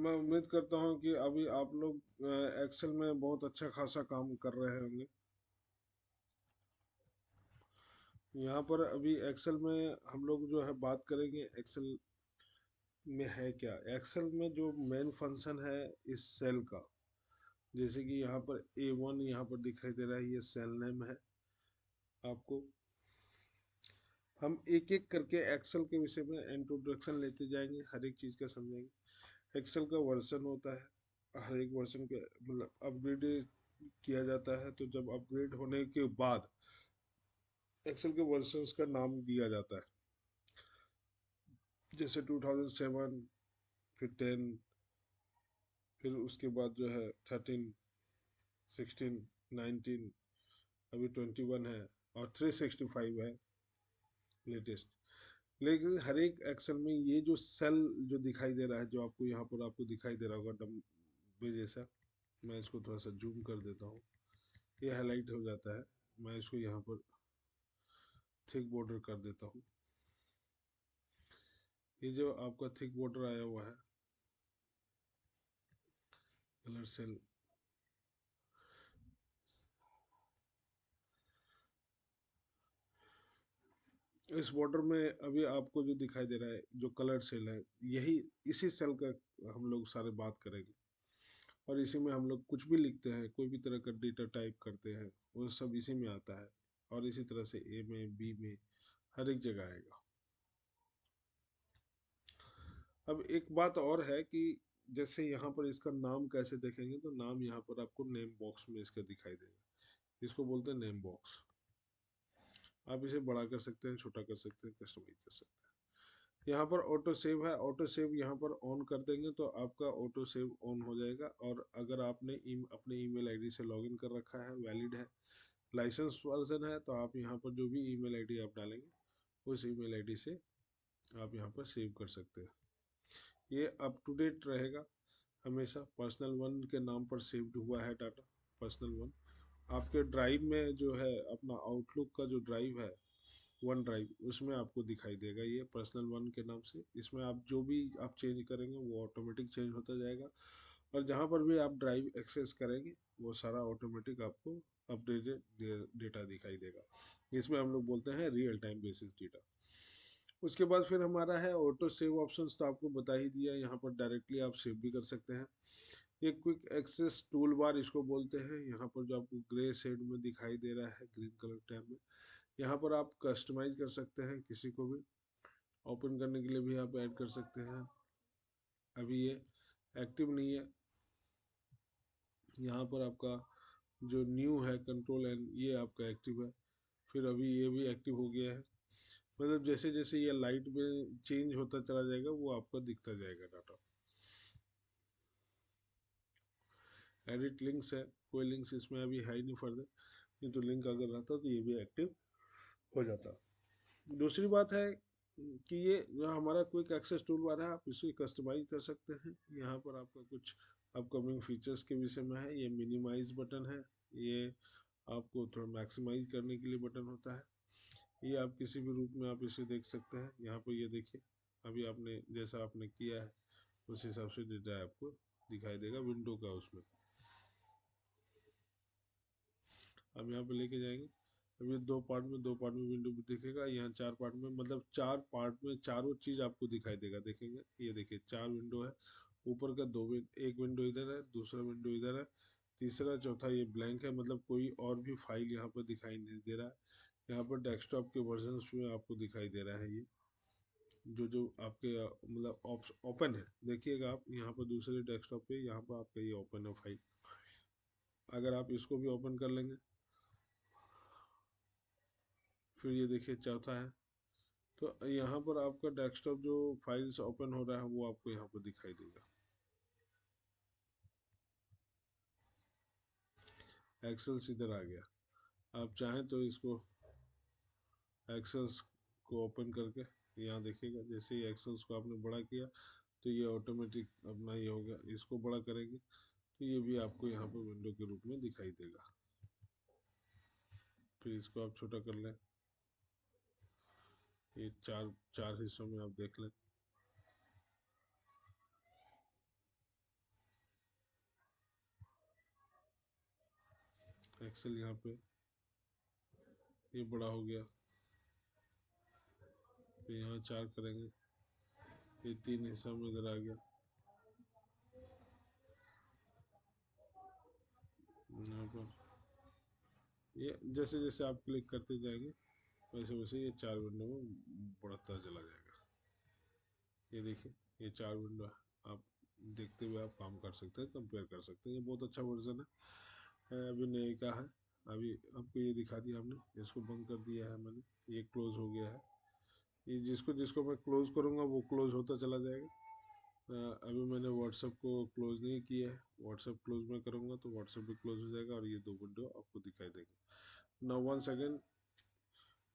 मैं उम्मीद करता हूँ कि अभी आप लोग एक्सेल में बहुत अच्छा खासा काम कर रहे होंगे। यहाँ पर अभी एक्सेल में हम लोग जो है बात करेंगे एक्सेल में है क्या? एक्सेल में जो मेन फ़ंक्शन है इस सेल का। जैसे कि यहाँ पर ए वन यहाँ पर दिखाई दे रहा है, ये सेल नेम है आपको। हम एक एक करके एक्सेल के विषय में इंट्रोडक्शन लेते जाएँगे, हर एक चीज़ का समझेंगे एक्सेल का वर्जन होता है, हर एक वर्जन के मतलब अपग्रेड किया जाता है तो जब अपग्रेड होने के बाद एक्सेल के वर्जन का नाम दिया जाता है। जैसे 2007 फिर 10 फिर उसके बाद जो है 13 16 19 अभी 21 है और 365 है लेटेस्ट लेकिन हर एक एक्सेल में ये जो सेल जो दिखाई दे रहा है, जो आपको यहाँ पर आपको दिखाई दे रहा होगा डब्बे जैसा, मैं इसको थोड़ा सा जूम कर देता हूँ। ये हाईलाइट हो जाता है, मैं इसको यहाँ पर थिक बॉर्डर कर देता हूँ। ये जो आपका थिक बॉर्डर आया हुआ है, कलर सेल इस बॉर्डर में अभी आपको जो दिखाई दे रहा है, जो कलर सेल है, यही इसी सेल का हम लोग सारे बात करेंगे। और इसी में हम लोग कुछ भी लिखते हैं, कोई भी तरह का डेटा टाइप करते हैं, वो सब इसी में आता है। और इसी तरह से ए में बी में, हर एक जगह आएगा। अब एक बात और है कि जैसे यहाँ पर इसका नाम कैसे देखेंगे तो नाम यहाँ पर आपको नेम बॉक्स में इसका दिखाई देगा। इसको बोलते हैं नेम बॉक्स आप इसे बड़ा कर सकते हैं छोटा कर सकते हैं कस्टमाइज कर सकते हैं। यहाँ पर ऑटो सेव है ऑटो सेव यहाँ पर ऑन कर देंगे तो आपका ऑटो सेव ऑन हो जाएगा और अगर आपने ई, अपने ईमेल आईडी से लॉगिन कर रखा है वैलिड है लाइसेंस वर्जन है तो आप यहाँ पर जो भी ईमेल आईडी आप डालेंगे उस ईमेल आईडी से आप यहाँ पर सेव कर सकते हैं। ये अप टू डेट रहेगा। हमेशा पर्सनल वन के नाम पर सेव्ड हुआ है डाटा पर्सनल वन आपके ड्राइव में जो है, अपना आउटलुक का जो ड्राइव है वन ड्राइव उसमें आपको दिखाई देगा ये पर्सनल वन के नाम से। इसमें आप जो भी आप चेंज करेंगे, वो ऑटोमेटिक चेंज होता जाएगा। और जहाँ पर भी आप ड्राइव एक्सेस करेंगे, वो सारा ऑटोमेटिक आपको अपडेटेड डेटा दिखाई देगा। इसमें हम लोग बोलते हैं रियल टाइम बेसिस डेटा उसके बाद फिर हमारा है ऑटो सेव ऑप्शन तो आपको बता ही दिया, यहाँ पर डायरेक्टली आप सेव भी कर सकते हैं। ये क्विक एक्सेस टूल बार इसको बोलते हैं। यहाँ पर जो आपको ग्रे शेड में दिखाई दे रहा है ग्रीन कलर टैब में, यहाँ पर आप कस्टमाइज कर सकते हैं किसी को भी। ओपन करने के लिए भी आप ऐड कर सकते हैं। अभी ये एक्टिव नहीं है। यहाँ पर आपका जो न्यू है कंट्रोल एंड ये आपका एक्टिव है। फिर अभी ये भी एक्टिव हो गया है। मतलब जैसे जैसे ये लाइट में चेंज होता चला जाएगा, वो आपका दिखता जाएगा डाटा एडिट लिंक्स है, कोई लिंक्स इसमें अभी है ही नहीं फर्दर नहीं तो लिंक अगर रहता तो ये भी एक्टिव हो जाता। दूसरी बात है कि ये जो हमारा क्विक एक्सेस टूल बार है, आप इसे कस्टमाइज कर सकते हैं। यहाँ पर आपका कुछ अपकमिंग फीचर्स के विषय में है, ये मिनिमाइज बटन है, ये आपको थोड़ा मैक्सिमाइज करने के लिए बटन होता है। ये आप किसी भी रूप में आप इसे देख सकते हैं। यहाँ पर ये देखिए, अभी आपने जैसा आपने किया है, उस हिसाब से डेटा आपको दिखाई देगा विंडो का उसमें। अब यहाँ पे लेके जाएँगे। अभी दो पार्ट में, दो पार्ट में विंडो भी दिखेगा, यहाँ चार पार्ट में मतलब चार पार्ट में चारों चीज़ आपको दिखाई देगा, देखेंगे। ये देखिए, चार विंडो है, ऊपर का दो एक विंडो इधर है, दूसरा विंडो इधर है, तीसरा, चौथा ये ब्लैंक है मतलब कोई और भी फ़ाइल यहाँ पर दिखाई नहीं दे रहा है। यहाँ पर डेस्कटॉप के वर्जन में आपको दिखाई दे रहा है ये, जो जो आपके मतलब ओपन है। देखिएगा आप, यहाँ पर दूसरे डेस्कटॉप पे, यहाँ पर आपका ये ओपन है फ़ाइल अगर आप इसको भी ओपन कर लेंगे फिर ये देखिए चौथा है। तो यहाँ पर आपका डेस्कटॉप जो फाइल्स ओपन हो रहा है, वो आपको यहाँ पर दिखाई देगा। एक्सेल इधर आ गया। आप चाहें तो इसको एक्सेल्स को ओपन करके यहाँ देखिएगा, जैसे ही एक्सेल्स को आपने बड़ा किया तो ये ऑटोमेटिक अपना ये हो गया, इसको बड़ा करेंगे तो ये भी आपको यहाँ पर विंडो के रूप में दिखाई देगा। फिर इसको आप छोटा कर लें। ये चार चार हिस्सों में आप देख लें। एक्सेल यहाँ पे, ये बड़ा हो गया। यहाँ चार करेंगे। ये तीन हिस्सा में इधर आ गया। यहाँ पर, ये जैसे जैसे आप क्लिक करते जाएँगे वैसे वैसे ये चार विंडो में बढ़ता चला जाएगा। ये देखिए, ये चार विंडो आप देखते हुए आप काम कर सकते हैं कंपेयर कर सकते हैं। ये बहुत अच्छा वर्जन है। अभी नए का है। अभी आपको ये दिखा दिया हमने, इसको बंद कर दिया है मैंने। ये क्लोज हो गया है। ये जिसको जिसको मैं क्लोज करूँगा, वो क्लोज होता चला जाएगा। अभी मैंने व्हाट्सएप को क्लोज नहीं किया है। व्हाट्सएप क्लोज में करूँगा तो व्हाट्सएप भी क्लोज हो जाएगा और ये दो विंडो आपको दिखाई देगा। Now one second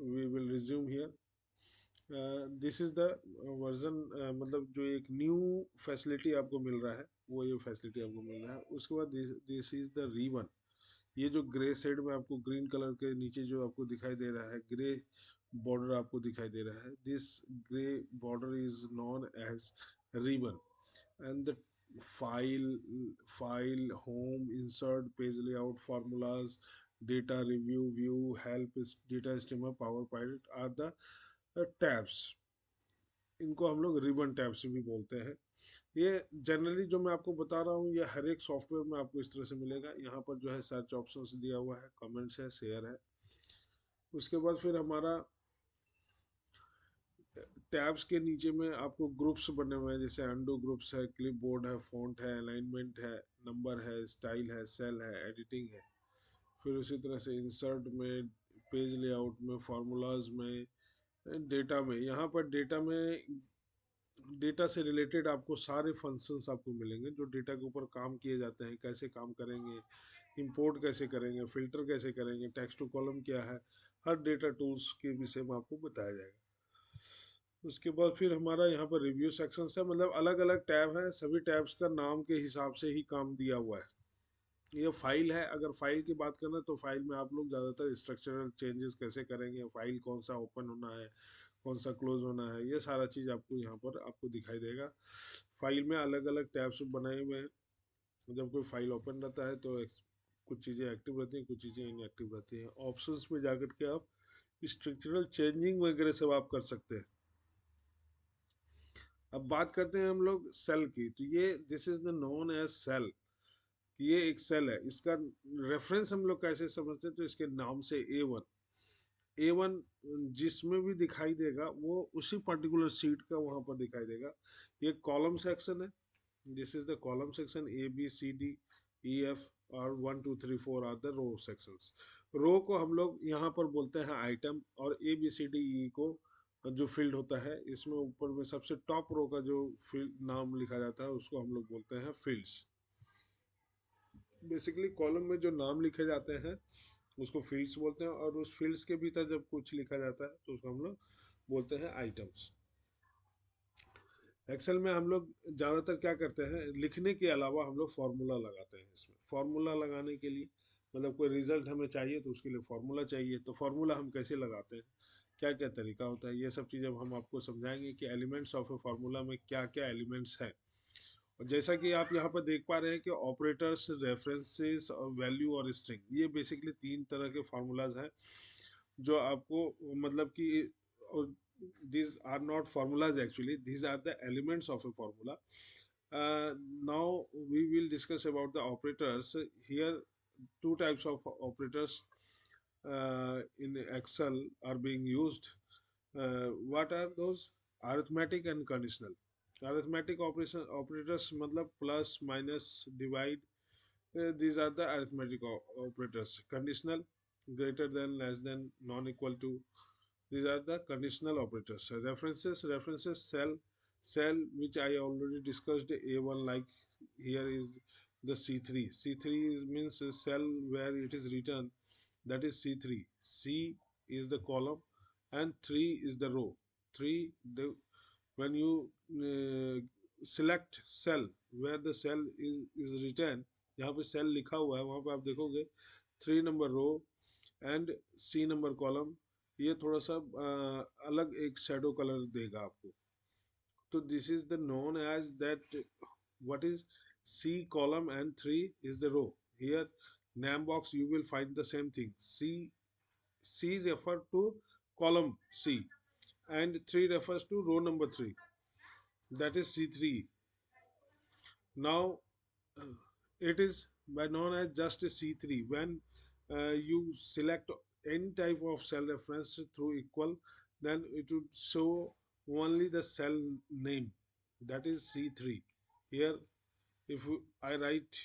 we will resume here this is the version मतलब जो एक न्यू फैसिलिटी आपको मिल रहा है, वो ये फैसिलिटी आपको मिल रहा है। उसके बाद दिस इज़ द रीवन ये जो ग्रे शेड में आपको ग्रीन कलर के नीचे जो आपको दिखाई दे रहा है ग्रे बॉर्डर आपको दिखाई दे रहा है। This grey border is known as ribbon and the file file home insert page layout formulas data review view help data streamer power pilot are the tabs इनको हम लोग रिबन टैब्स भी बोलते हैं। ये जनरली जो मैं आपको बता रहा हूँ, ये हर एक सॉफ्टवेयर में आपको इस तरह से मिलेगा। यहाँ पर जो है सर्च ऑप्शन दिया हुआ है कमेंट्स है शेयर है। उसके बाद फिर हमारा टैब्स के नीचे में आपको ग्रुप्स बने हुए हैं, जैसे अंडो ग्रुप्स है क्लिप है फॉन्ट है अलाइनमेंट है नंबर है स्टाइल है सेल है एडिटिंग है। फिर उसी तरह से इंसर्ट में पेज लेआउट में फार्मूलाज में डेटा में। यहाँ पर डेटा में डेटा से रिलेटेड आपको सारे फ़ंक्शंस आपको मिलेंगे जो डेटा के ऊपर काम किए जाते हैं, कैसे काम करेंगे इंपोर्ट कैसे करेंगे फ़िल्टर कैसे करेंगे टेक्स्ट टू कॉलम क्या है, हर डेटा टूल्स के विषय में आपको बताया जाएगा। उसके बाद फिर हमारा यहाँ पर रिव्यू सेक्शन है मतलब अलग अलग टैब हैं, सभी टैब्स का नाम के हिसाब से ही काम दिया हुआ है। ये फ़ाइल है, अगर फ़ाइल की बात करें तो फ़ाइल में आप लोग ज़्यादातर स्ट्रक्चरल चेंजेस कैसे करेंगे, फ़ाइल कौन सा ओपन होना है कौन सा क्लोज होना है, ये सारा चीज़ आपको यहाँ पर आपको दिखाई देगा। फ़ाइल में अलग अलग टैब्स बनाए हुए हैं, जब कोई फ़ाइल ओपन रहता है तो कुछ चीज़ें एक्टिव रहती हैं, कुछ चीज़ें इनएक्टिव रहती हैं। ऑप्शंस में जा के आप स्ट्रक्चरल चेंजिंग वगैरह सब आप कर सकते हैं। अब बात करते हैं हम लोग सेल की तो ये this is the known as cell ये एक सेल है। इसका रेफरेंस हम लोग कैसे समझते हैं? तो इसके नाम से ए वन ए वन जिसमें भी दिखाई देगा, वो उसी पर्टिकुलर सीट का वहाँ पर दिखाई देगा। ये कॉलम सेक्शन है। This is the column section A B C D E F और one two three four are the row sections row को हम लोग यहाँ पर बोलते हैं आइटम और ए बी सी डी ई को जो फ़ील्ड होता है, इसमें ऊपर में सबसे टॉप रो का जो फ़ील्ड नाम लिखा जाता है, उसको हम लोग बोलते हैं फील्ड्स बेसिकली कॉलम में जो नाम लिखे जाते हैं, उसको फील्ड्स बोलते हैं और उस फील्ड्स के भीतर जब कुछ लिखा जाता है तो उसको हम लोग बोलते हैं आइटम्स एक्सेल में हम लोग ज़्यादातर क्या करते हैं, लिखने के अलावा हम लोग फार्मूला लगाते हैं इसमें. फार्मूला लगाने के लिए मतलब कोई रिज़ल्ट हमें चाहिए तो उसके लिए फार्मूला चाहिए. तो फार्मूला हम कैसे लगाते हैं? क्या क्या तरीका होता है? ये सब चीज़ अब हम आपको समझाएँगे कि एलिमेंट्स ऑफ़ ए फार्मूला में क्या क्या एलिमेंट्स हैं. जैसा कि आप यहाँ पर देख पा रहे हैं कि ऑपरेटर्स रेफरेंसेस और वैल्यू और स्ट्रिंग ये बेसिकली तीन तरह के फार्मूलाज हैं, जो आपको मतलब कि these are not formulas actually these are the elements of a formula now we will discuss about the operators here two types of operators in excel are being use what are those arithmetic and conditional arithmetic operation operators matlab plus minus divide uh, these are the arithmetic operators. Conditional greater than less than non equal to these are the conditional operators. References references cell cell which i already discussed a1 like here is the c3 c3 means a cell where it is written that is c3 c is the column and 3 is the row. 3 the when you uh, select cell where the cell is, is written यहाँ पे cell लिखा हुआ है वहाँ पे आप देखोगे three number row and C number column ये थोड़ा सा आ, अलग एक शेडो कलर देगा आपको तो this is the known as that what is C column and three is the row here name box you will find the same thing c c refer to column c and 3 refers to row number 3 that is c3 now uh, it is known as just a c3 when uh, you select any type of cell reference through equal then it would show only the cell name. That is c3 here if i write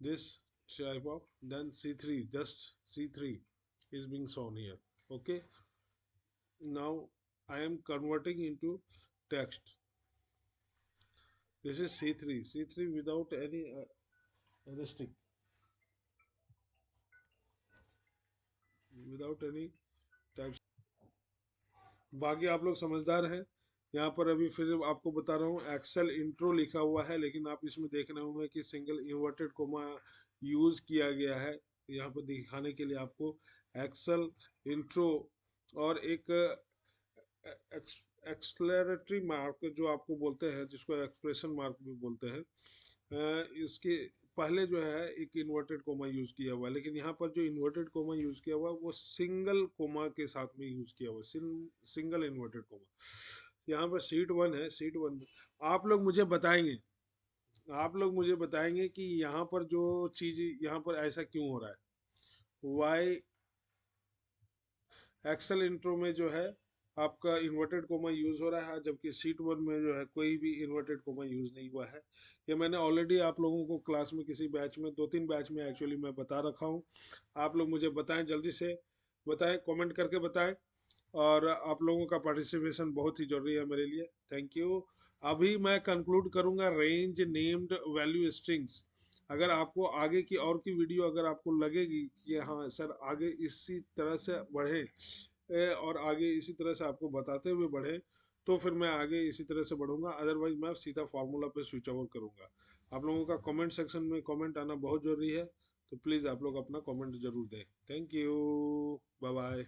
this type of then c3 just c3 is being shown here. Okay now i am converting into text. This is c3 c3 without any uh, restrict without any types बाकी आप लोग समझदार हैं। यहाँ पर अभी फिर आपको बता रहा हूँ एक्सेल इंट्रो लिखा हुआ है लेकिन आप इसमें देख रहे होंगे कि सिंगल इन्वर्टेड कोमा यूज़ किया गया है। यहाँ पर दिखाने के लिए आपको एक्सेल इंट्रो और एक एक्सलरेटरी मार्क जो आपको बोलते हैं, जिसको एक्सप्रेशन मार्क भी बोलते हैं इसके पहले जो है, एक इन्वर्टेड कोमा यूज़ किया हुआ है। लेकिन यहाँ पर जो इन्वर्टेड कोमा यूज़ किया हुआ है, वो सिंगल कोमा के साथ में यूज़ किया हुआ है सिंगल इन्वर्टेड कोमा। यहाँ पर सीट वन है सीट वन। आप लोग मुझे बताएँगे, आप लोग मुझे बताएँगे कि यहाँ पर जो चीज़, यहाँ पर ऐसा क्यों हो रहा है? वाई एक्सल इंट्रो में जो है आपका इन्वर्टेड कोमा यूज़ हो रहा है, जबकि सीट वन में जो है कोई भी इन्वर्टेड कोमा यूज़ नहीं हुआ है। ये मैंने ऑलरेडी आप लोगों को क्लास में किसी बैच में दो तीन बैच में एक्चुअली मैं बता रखा हूँ। आप लोग मुझे बताएँ, जल्दी से बताएँ कमेंट करके बताएँ। और आप लोगों का पार्टिसिपेशन बहुत ही ज़रूरी है मेरे लिए। थैंक यू अभी मैं कंक्लूड करूँगा रेंज नेम्ड वैल्यू स्ट्रिंग्स अगर आपको आगे की और की वीडियो अगर आपको लगेगी कि हाँ सर, आगे इसी तरह से बढ़े और आगे इसी तरह से आपको बताते हुए बढ़े तो फिर मैं आगे इसी तरह से बढ़ूँगा। अदरवाइज़ मैं सीधा फार्मूला पे स्विच ओवर करूँगा। आप लोगों का कमेंट सेक्शन में कमेंट आना बहुत ज़रूरी है तो प्लीज़ आप लोग अपना कमेंट ज़रूर दें। Thank you bye bye